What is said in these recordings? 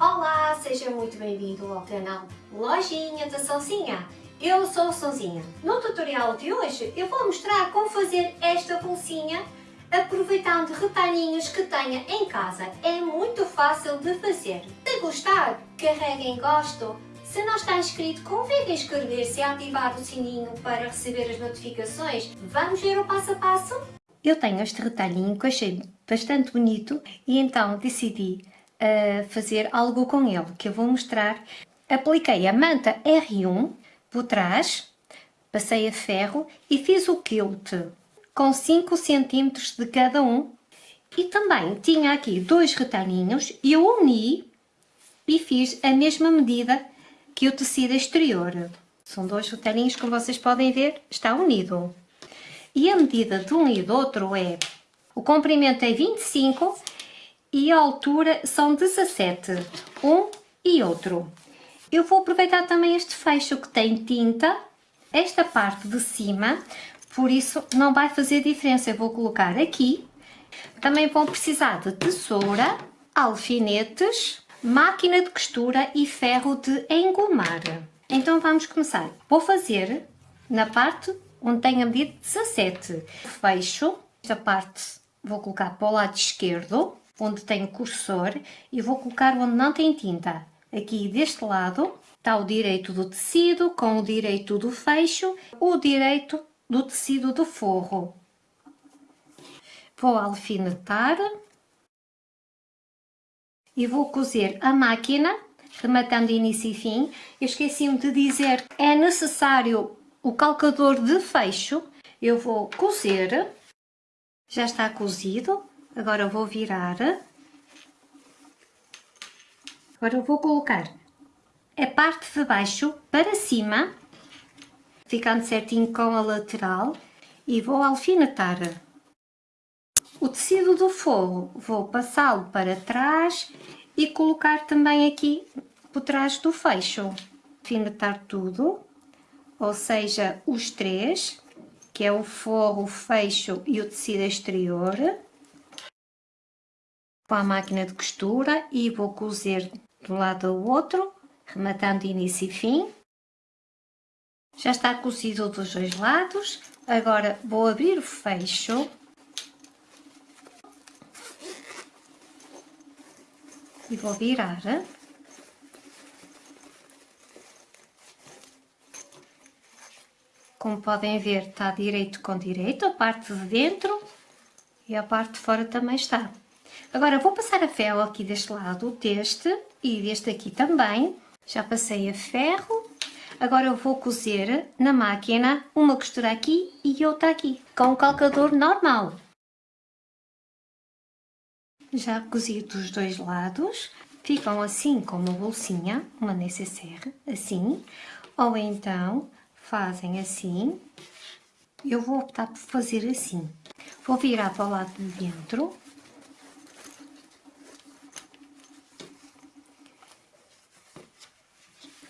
Olá, seja muito bem-vindo ao canal Lojinha da Sonzinha. Eu sou a Sonzinha. No tutorial de hoje eu vou mostrar como fazer esta bolsinha aproveitando retalhinhos que tenha em casa. É muito fácil de fazer. Se gostar, carregue em gosto. Se não está inscrito, convide a inscrever-se e ativar o sininho para receber as notificações. Vamos ver o passo a passo? Eu tenho este retalhinho que achei bastante bonito e então decidi uh, fazer algo com ele, que eu vou mostrar. Apliquei a manta R1 por trás, passei a ferro e fiz o quilt com 5 cm de cada um. E também tinha aqui dois retalhinhos e eu uni e fiz a mesma medida que o tecido exterior. São dois retalhinhos, como vocês podem ver, está unido. E a medida de um e do outro é... O comprimento é 25 e a altura são 17. Um e outro. Eu vou aproveitar também este fecho que tem tinta, esta parte de cima, por isso não vai fazer diferença. Eu vou colocar aqui. Também vão precisar de tesoura, alfinetes, máquina de costura e ferro de engomar. Então vamos começar. Vou fazer na parte onde tem a medida 17. Fecho, esta parte vou colocar para o lado esquerdo, onde tem o cursor, e vou colocar onde não tem tinta. Aqui deste lado está o direito do tecido com o direito do fecho, o direito do tecido do forro. Vou alfinetar e vou cozer a máquina, rematando início e fim. Eu esqueci-me de dizer, é necessário o calcador de fecho, eu vou cozer, já está cozido, agora vou virar, agora eu vou colocar a parte de baixo para cima, ficando certinho com a lateral, e vou alfinetar. O tecido do forro vou passá-lo para trás e colocar também aqui por trás do fecho. Alfinetar tudo ou seja, os três, que é o forro, o fecho e o tecido exterior, com a máquina de costura e vou cozer do lado ao outro, rematando início e fim. Já está cozido dos dois lados, agora vou abrir o fecho e vou virar. Como podem ver, está direito com direito, a parte de dentro e a parte de fora também está. Agora vou passar a ferro aqui deste lado, deste e deste aqui também. Já passei a ferro. Agora eu vou cozer na máquina uma costura aqui e outra aqui, com o calcador normal. Já cozi dos dois lados, ficam assim com uma bolsinha, uma necessaire, assim, ou então fazem assim. Eu vou optar por fazer assim. Vou virar para o lado de dentro.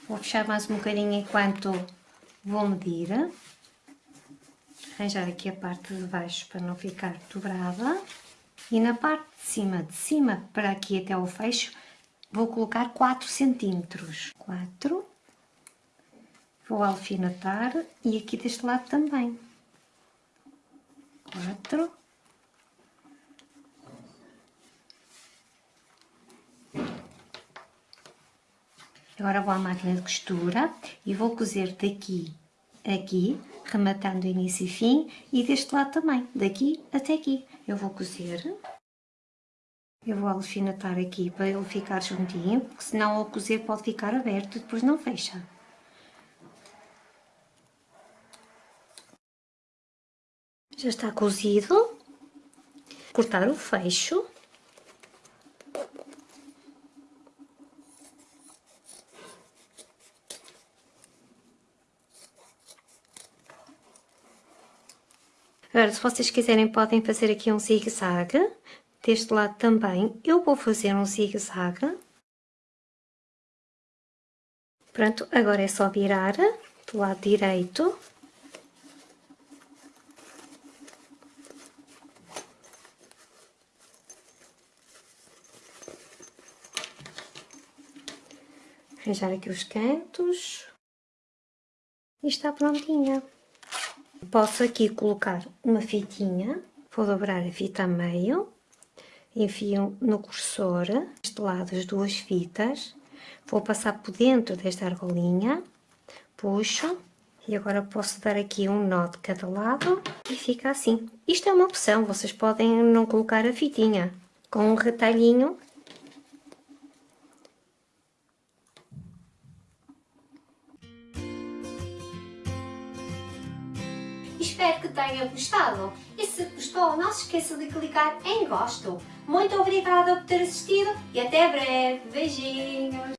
Vou fechar mais um bocadinho enquanto vou medir. Arranjar aqui a parte de baixo para não ficar dobrada. E na parte de cima, de cima para aqui até o fecho, vou colocar 4 centímetros. 4 Vou alfinetar e aqui deste lado também. Quatro. Agora vou à máquina de costura e vou cozer daqui aqui, rematando início e fim, e deste lado também, daqui até aqui. Eu vou cozer, eu vou alfinetar aqui para ele ficar juntinho, porque senão ao cozer pode ficar aberto e depois não fecha. Já está cozido. Cortar o fecho. Agora, se vocês quiserem, podem fazer aqui um zigue-zague. Deste lado também, eu vou fazer um zigue-zague. Pronto, agora é só virar do lado direito. arranjar aqui os cantos e está prontinha. Posso aqui colocar uma fitinha, vou dobrar a fita a meio, enfio no cursor, deste lado as duas fitas, vou passar por dentro desta argolinha, puxo. E agora posso dar aqui um nó de cada lado. E fica assim. Isto é uma opção, vocês podem não colocar a fitinha. Com um retalhinho Espero que tenham gostado e se gostou não se esqueça de clicar em gosto. Muito obrigada por ter assistido e até breve. Beijinhos!